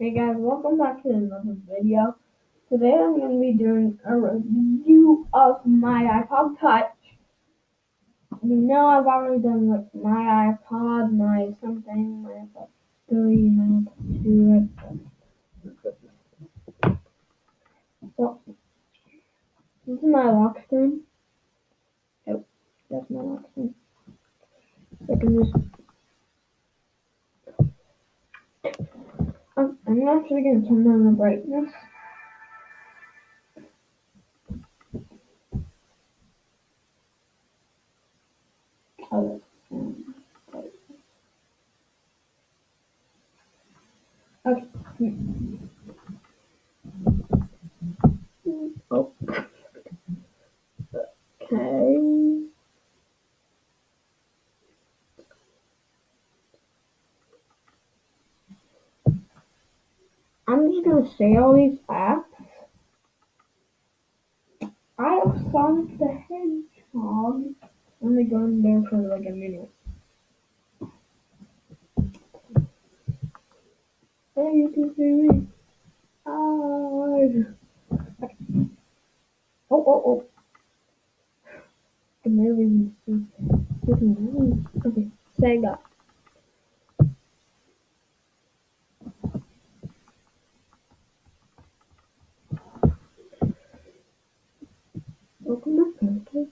Hey guys, welcome back to another video. Today I'm going to be doing a review of my iPod Touch. You know I've already done like my iPod, my something, my iPod 3, my iPod 2. So, this is my lock screen. Oh, that's my lock screen. I can just I'm, To turn down the brightness. Okay. Oh. Okay. Just gonna say all these apps. I have Sonic the Hedgehog. Let me go in there for like a minute. Hey, you can see me. Oh, oh, oh. I can barely see. Okay, Sega. Welcome back, okay.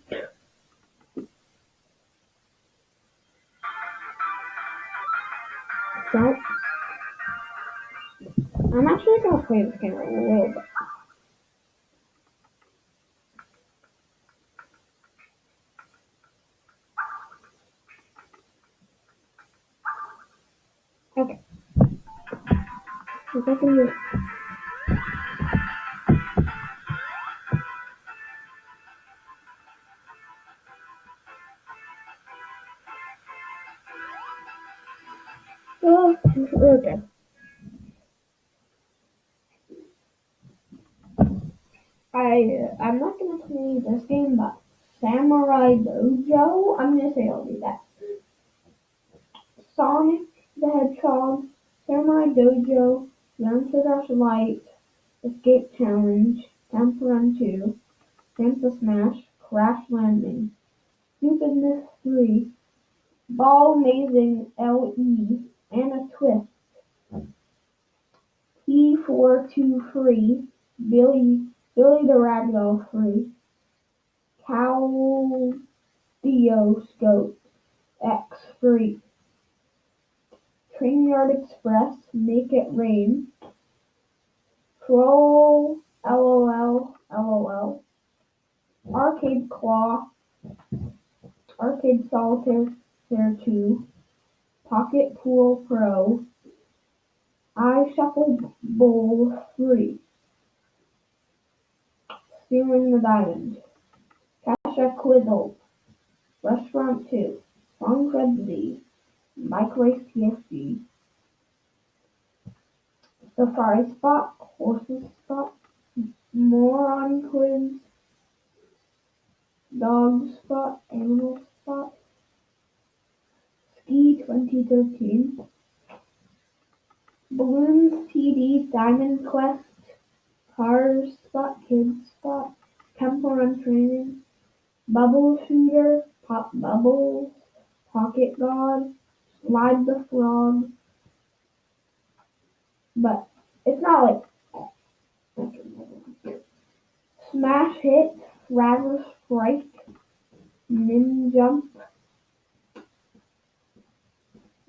So, I'm actually gonna play this game a little bit. Okay. If I can okay. I I'm not gonna play this game, but Samurai Dojo. I'm gonna say I'll do that. Sonic the Hedgehog, Samurai Dojo, Youngster Dash Light, Escape Challenge, Temple Run 2, Sample Smash, Crash Landing, Stupidness 3, Ball Amazing LE, and a Twist. P4 free, Billy Billy the Ragdoll free, Cowdioscope X free, Trainyard Express Make It Rain, Troll LOL LOL, Arcade Claw, Arcade Solitaire 2, Pocket Pool Pro, iShuffle Bowl 3. Stealing the Diamond, Kasha Quizzle, Restaurant 2, Songcred Z, Bike Race Safari Spot, Horses Spot, Moron Quiz, Dog Spot, Animal Spot, Ski 2013, Balloons TD, Diamond Quest, Cars Spot, Kids Spot, Temple Run Training, Bubble Shooter, Pop Bubbles, Pocket God, Slide the Frog, but it's not like Smash Hit, Fraggle Strike, Nin Jump,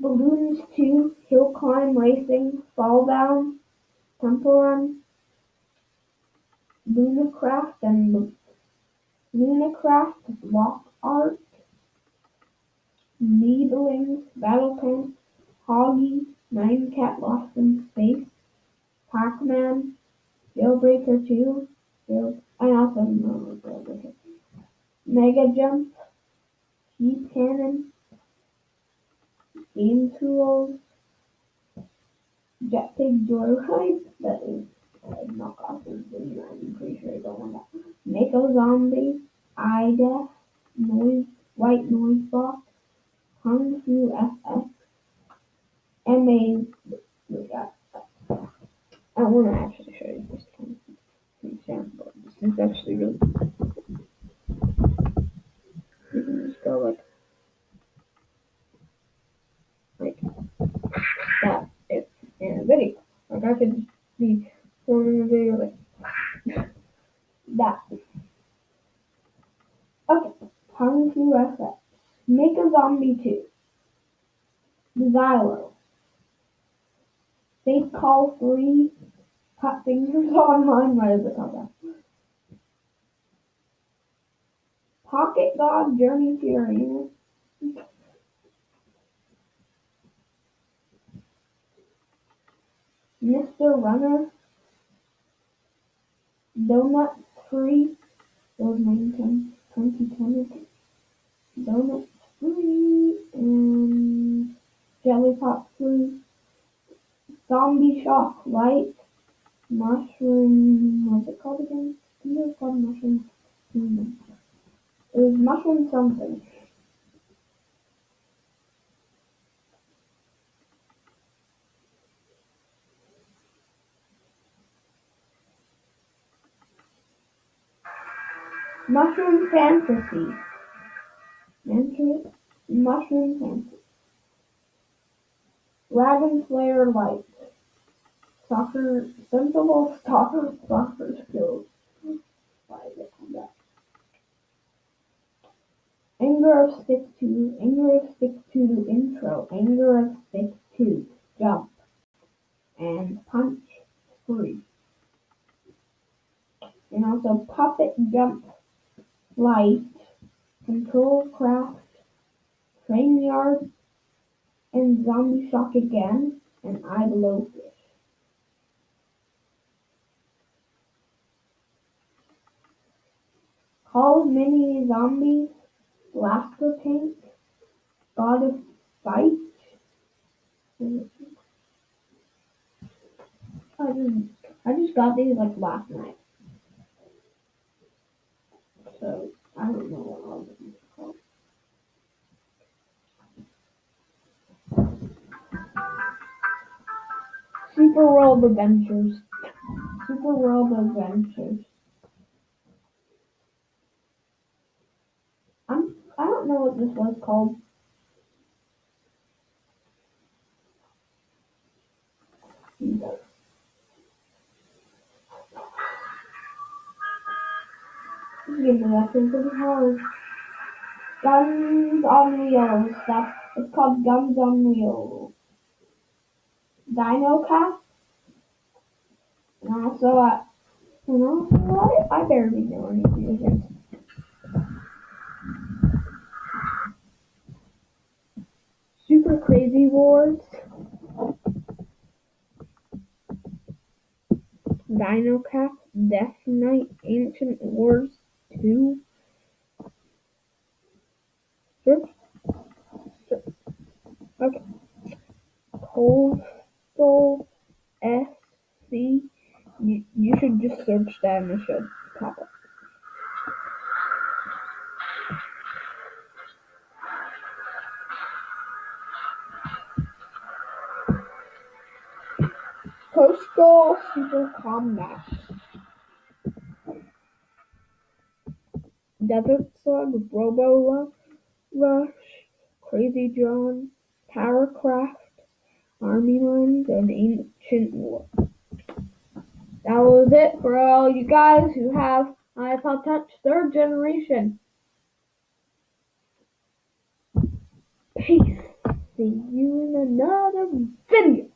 Balloons 2, Hill Climb Racing, Fall Down, Temple Run, Lunacraft and Lunacraft Block Art, Needlings, Battle Tank, Hoggy, Nine Cat Lost in Space, Pac-Man, Jailbreaker 2, Jail, I also know Jailbreaker, Mega Jump, Heat Cannon, Game Tools, Jetpack Joyride, that is like knockoff is I'm pretty sure I don't want that. Mako Zombie, IDEF, Noise, White Noise Box, Kung Fu FX, MA, I want to actually show you this kind of example. This is actually really. You can just go like, like that if in a video. Like I could be filming a video like that. Okay, time to FX. Make a zombie too. Xylo. Faith Call 3. Cut Fingers Online. Does it call that? Pocket God Journey to Uranus. Mr. Runner. Donut Free. Those 19, 2020. Donut Free. And Jelly Pop Free. Zombie Shock Light. Mushroom. What's it called again? I think it was called Mushroom. Hmm. It was Mushroom something. Mushroom Fantasy. Mushroom Fantasy. Dragon Slayer Light. Soccer Sensible soccer, Soccer Skills. Anger of Stick 2, Anger of Stick 2 intro, Anger of Stick 2 jump, and punch 3. And also Puppet Jump Light, Control Craft, Train Yard, and Zombie Shock again, and I Blowfish. Call of Mini Zombies, Blaster Tank, God of Fight. I just, I just got these like last night. So I don't know what all of them are called. Super World Adventures. Super World Adventures. I'm I don't know what this was called. This actually pretty hard. Guns on Wheels. That's it's called Guns on Wheels. Dino Cast. And also I and also I, barely know these games. Super Crazy Wars. Dino Cast, Death Knight, Ancient Wars 2. Search. Okay. Coastal SC. You, you should just search that and it should pop up. Coastal Super Combat. Desert Slug, Robo Rush, Crazy John, Powercraft, Army Land, and Ancient War. That was it for all you guys who have iPod Touch third generation. Peace. See you in another video.